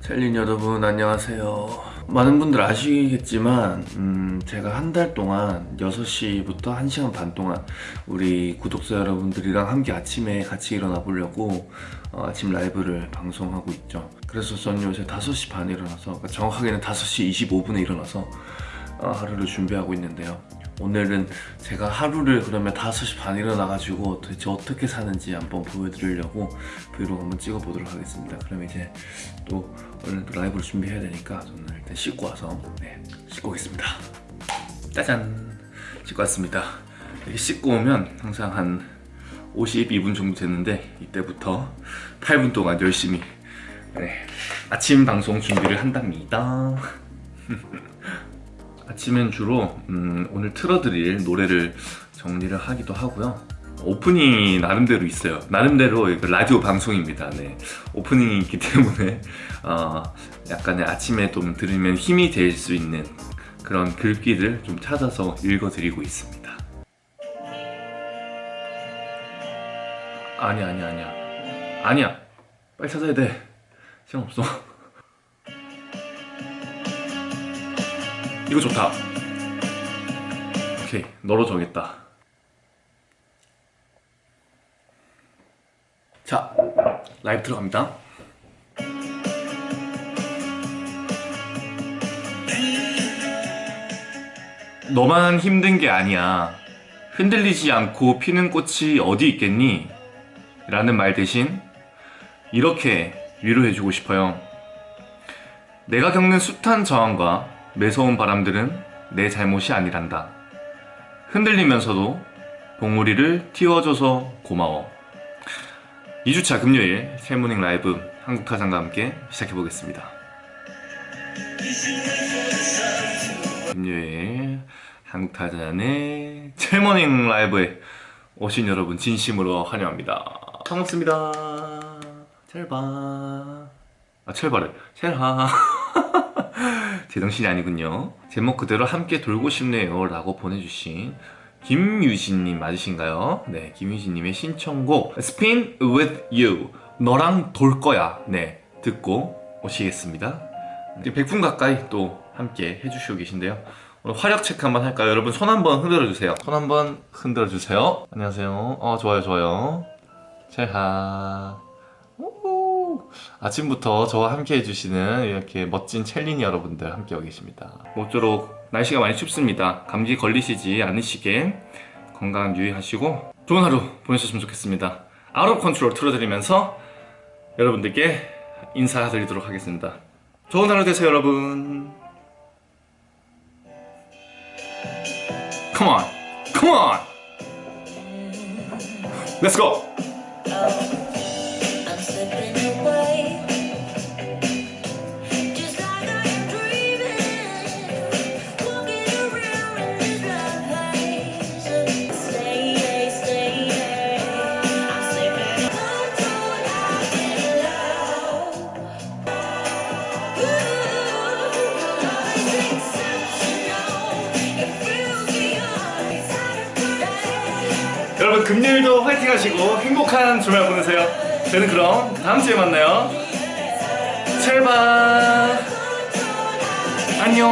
셀린 여러분 안녕하세요. 많은 분들 아시겠지만 음, 제가 한 달 동안 6시부터 1시간 반 동안 우리 구독자 여러분들이랑 함께 아침에 같이 일어나 보려고 어, 아침 라이브를 방송하고 있죠. 그래서 저는 요새 5시 반에 일어나서 그러니까 정확하게는 5시 25분에 일어나서 어, 하루를 준비하고 있는데요 오늘은 제가 하루를 그러면 5시 반에 일어나가지고 도대체 어떻게 사는지 한번 보여드리려고 브이로그 한번 찍어보도록 하겠습니다. 그럼 이제 또 오늘 또 라이브를 준비해야 되니까 저는 일단 씻고 와서 네, 씻고 오겠습니다. 짜잔! 씻고 왔습니다. 이렇게 씻고 오면 항상 한 52분 정도 됐는데 이때부터 8분 동안 열심히 네, 아침 방송 준비를 한답니다 아침엔 주로 음, 오늘 틀어드릴 노래를 정리를 하기도 하고요. 오프닝이 나름대로 있어요. 나름대로 이거 라디오 방송입니다. 네. 오프닝이 있기 때문에 어, 약간의 아침에 좀 들으면 힘이 될 수 있는 그런 글귀를 좀 찾아서 읽어드리고 있습니다. 아니야 아니야 아니야. 아니야. 빨리 찾아야 돼. 시간 없어 이거 좋다. 오케이 너로 정했다. 자 라이브 들어갑니다. 너만 힘든 게 아니야. 흔들리지 않고 피는 꽃이 어디 있겠니? 라는 말 대신 이렇게 위로해주고 싶어요. 내가 겪는 숱한 저항과 매서운 바람들은 내 잘못이 아니란다. 흔들리면서도 봉오리를 틔워줘서 고마워. 2주차 금요일 셀모닝 라이브 한국타잔과 함께 시작해보겠습니다. 금요일 한국타잔의 셀모닝 라이브에 오신 여러분 진심으로 환영합니다. 반갑습니다. 첼바. 아, 첼바를. 첼하. 제정신이 아니군요. 제목 그대로 함께 돌고 싶네요 라고 보내주신 김유진님 맞으신가요? 네 김유진님의 신청곡 Spin with you 너랑 돌 거야. 네 듣고 오시겠습니다. 100분 가까이 또 함께 해주시고 계신데요. 오늘 화력 체크 한번 할까요? 여러분 손 한번 흔들어 주세요. 손 한번 흔들어 주세요. 안녕하세요. 어 좋아요 좋아요. 제하 아침부터 저와 함께 해주시는 이렇게 멋진 첼린이 여러분들 함께하고 계십니다. 모쪼록 날씨가 많이 춥습니다. 감기 걸리시지 않으시게 건강 유의하시고 좋은 하루 보내셨으면 좋겠습니다. Out of Control 틀어드리면서 여러분들께 인사드리도록 하겠습니다. 좋은 하루 되세요 여러분. Come on, come on. Let's go 하시고 행복한 주말 보내세요. 저는 그럼 다음 주에 만나요. 찰바 안녕.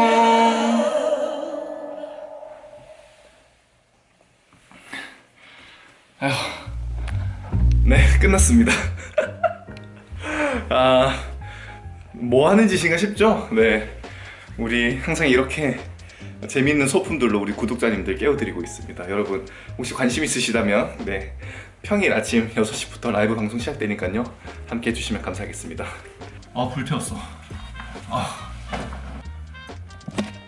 아휴. 네 끝났습니다. 아 뭐 하는 짓인가 싶죠? 네. 우리 항상 이렇게 재미있는 소품들로 우리 구독자님들 깨워드리고 있습니다. 여러분 혹시 관심 있으시다면 네. 평일 아침 6시부터 라이브 방송 시작되니까요. 함께 해주시면 감사하겠습니다. 아 불 태웠어. 아.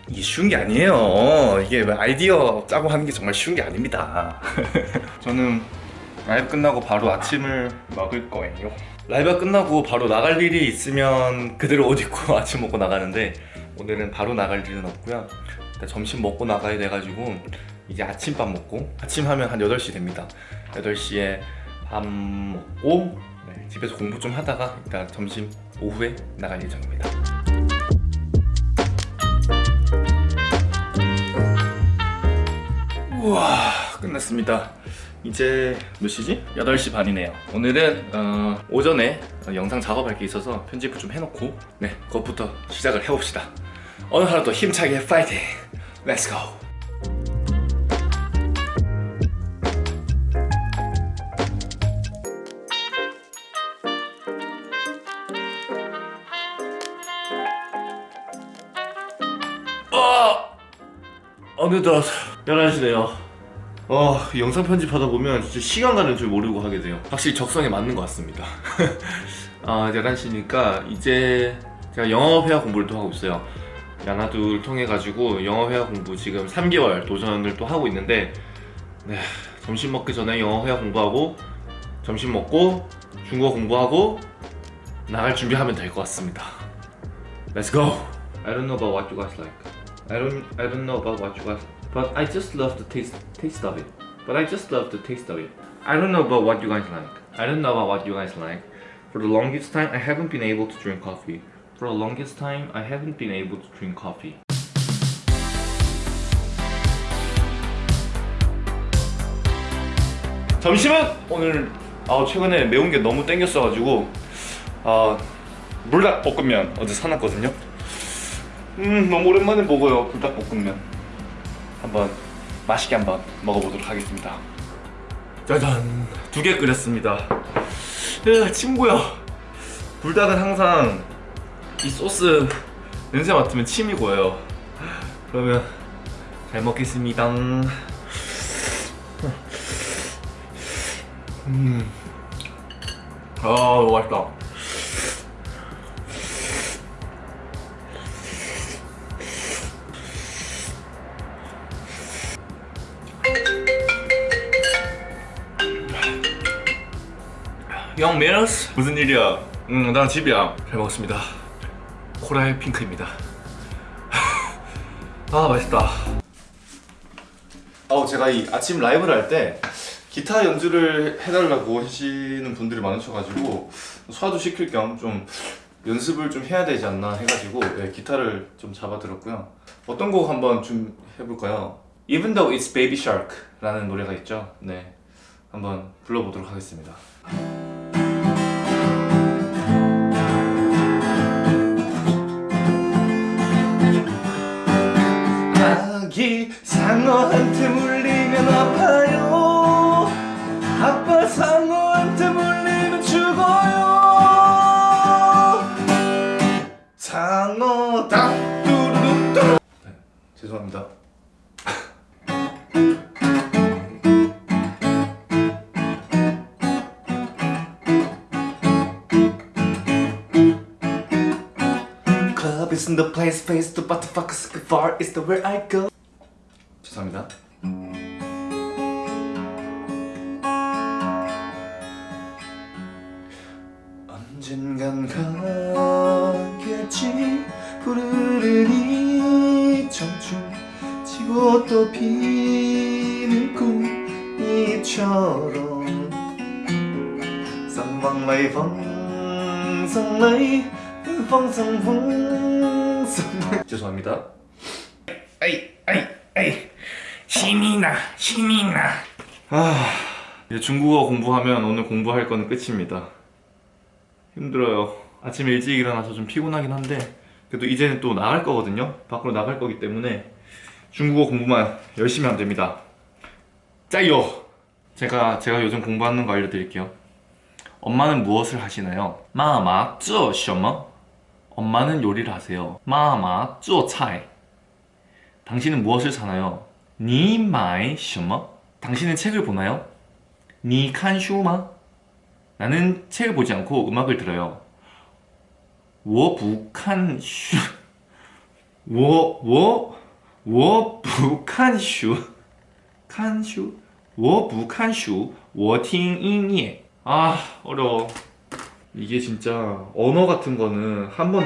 이게 쉬운 게 아니에요. 이게 아이디어 짜고 하는 게 정말 쉬운 게 아닙니다. 저는 라이브 끝나고 바로 아침을 먹을 거예요. 라이브가 끝나고 바로 나갈 일이 있으면 그대로 옷 입고 아침 먹고 나가는데 오늘은 바로 나갈 일은 없고요 점심 먹고 나가야 돼가지고 이제 아침밥 먹고 아침 하면 한 8시 됩니다. 8시에 밥 먹고 네, 집에서 공부 좀 하다가 일단 점심 오후에 나갈 예정입니다. 우와 끝났습니다. 이제 몇 시지? 8시 반이네요. 오늘은 어, 오전에 어, 영상 작업할 게 있어서 편집을 좀 해놓고 네 그것부터 시작을 해봅시다. 오늘 하루도 힘차게 파이팅 let's go 어! 어느덧 11시네요 어, 영상 편집하다 보면 진짜 시간 가는 줄 모르고 하게 돼요. 확실히 적성에 맞는 것 같습니다. 아, 11시니까 이제 제가 영어 회화 공부를 또 하고 있어요. 야나두를 통해 가지고 영어 회화 공부 지금 3개월 도전을 또 하고 있는데 네, 점심 먹기 전에 영어 회화 공부하고 점심 먹고 중국어 공부하고 나갈 준비하면 될 것 같습니다. Let's go. I don't know about what you guys like. I don't I don't know about what you guys but I just love the taste taste of it. But I just love the taste of it. I don't know about what you guys like. I don't know about what you guys like. For the longest time I haven't been able to drink coffee. For the longest time I haven't been able to drink coffee. 점심은 오늘 아 최근에 매운 게 너무 땡겼어가지고 아 물닭볶음면 어제 사놨거든요. 음 너무 오랜만에 먹어요 불닭볶음면. 한번 맛있게 한번 먹어보도록 하겠습니다. 짜잔 두 개 끓였습니다. 으 친구야. 불닭은 항상 이 소스 냄새 맡으면 침이 고여요. 그러면 잘 먹겠습니다. 음. 아, 너무 맛있다. 영 메러스 무슨 일이야? 응, 난 집이야. 잘 먹었습니다. 코랄 핑크입니다. 아, 맛있다. 어, 제가 이 아침 라이브를 할 때 기타 연주를 해달라고 하시는 분들이 많으셔가지고 소화도 시킬 겸 좀 연습을 좀 해야 되지 않나 해가지고 네, 기타를 좀 잡아들었고요. 어떤 곡 한번 좀 해볼까요? Even Though It's Baby Shark 라는 노래가 있죠. 네, 한번 불러보도록 하겠습니다. 아기 상어한테 물리면 아파요 아빠 상어한테 물리면 죽어요 상어다 뚜루루뚜 네, 죄송합니다 Club isn't the place, place to but the fuck is far is the where I go. 죄송합니다. 언젠간 가겠지 푸르르니 청춘 지고 또 피는 꿈이처럼 쌍방라이 펑성라이 펑성펑성 죄송합니다 아이, 아이, 아이. 신이 나 신이 나. 아, 이제 중국어 공부하면 오늘 공부할 거는 끝입니다. 힘들어요. 아침 일찍 일어나서 좀 피곤하긴 한데 그래도 이제는 또 나갈 거거든요. 밖으로 나갈 거기 때문에 중국어 공부만 열심히 하면 됩니다. 加油! 제가 제가 요즘 공부하는 거 알려드릴게요. 엄마는 무엇을 하시나요? 妈妈做什么 엄마는 요리를 하세요. 妈妈做菜. 당신은 무엇을 사나요? 你买什么? 당신은 책을 보나요? 你看书吗? 나는 책을 보지 않고 음악을 들어요. 我不看书... 我... 我... 워 북한 슈... 칸 슈... 워 북한 슈... 워팅 인예 아 어려워 이게 진짜 언어 같은 거는 한번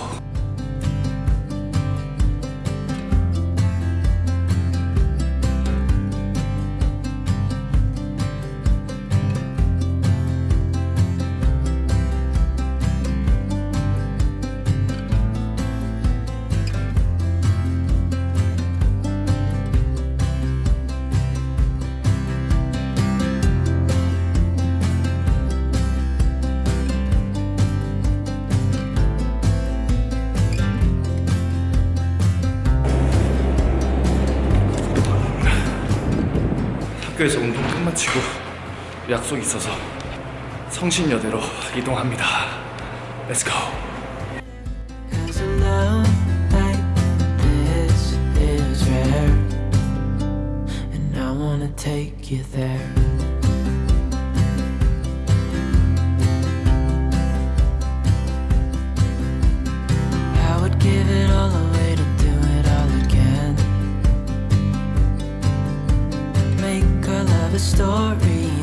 약속이 있어서 성신여대로 이동합니다. Let's go. Story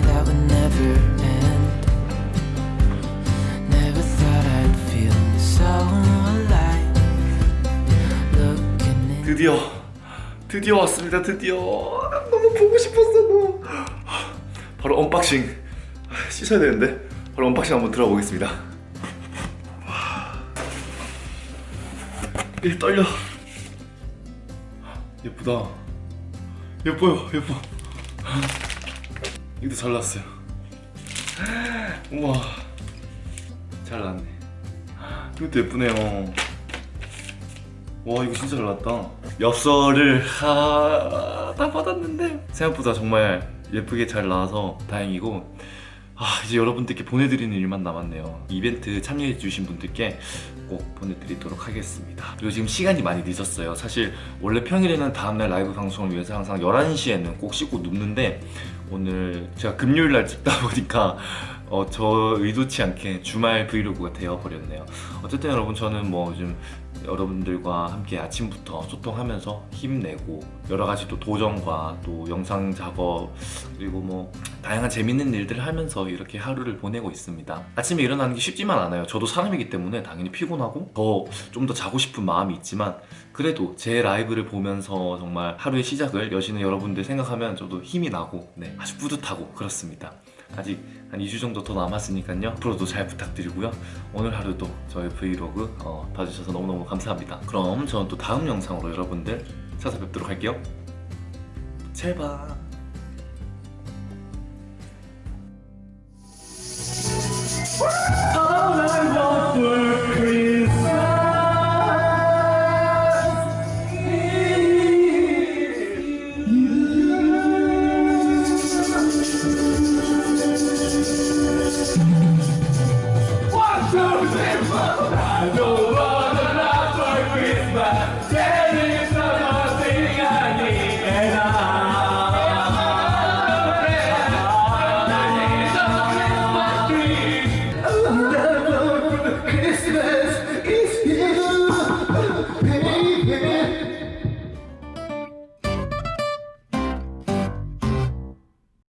드디어 드디어 왔습니다. 드디어 너무 보고 싶었어. 너무. 바로 unboxing 씻어야 되는데 바로 unboxing 한번 들어보겠습니다. 이 떨려. 예쁘다. 예뻐요. 예뻐. 이것도 잘 나왔어요. 우와. 잘 나왔네. 이것도 예쁘네요. 와 이거 진짜 잘 나왔다 엽서를 하... 다 받았는데 생각보다 정말 예쁘게 잘 나와서 다행이고 아 이제 여러분들께 보내드리는 일만 남았네요. 이벤트 참여해주신 분들께 꼭 보내드리도록 하겠습니다. 그리고 지금 시간이 많이 늦었어요. 사실 원래 평일에는 다음날 라이브 방송을 위해서 항상 11시에는 꼭 씻고 눕는데 오늘 제가 금요일날 찍다 보니까 어, 저 의도치 않게 주말 vlog가 되어버렸네요. 어쨌든 여러분 저는 뭐 요즘 여러분들과 함께 아침부터 소통하면서 힘내고 여러 가지 또 도전과 또 영상 작업 그리고 뭐 다양한 재밌는 일들을 하면서 이렇게 하루를 보내고 있습니다. 아침에 일어나는 게 쉽지만 않아요. 저도 사람이기 때문에 당연히 피곤하고 더 좀 더 자고 싶은 마음이 있지만 그래도 제 라이브를 보면서 정말 하루의 시작을 여시는 여러분들 생각하면 저도 힘이 나고 네, 아주 뿌듯하고 그렇습니다. 아직 한 2주 정도 더 남았으니까요. 앞으로도 잘 부탁드리고요. 오늘 하루도 저의 브이로그 어, 봐주셔서 너무너무 감사합니다. 그럼 저는 또 다음 영상으로 여러분들 찾아뵙도록 할게요. 제발 I don't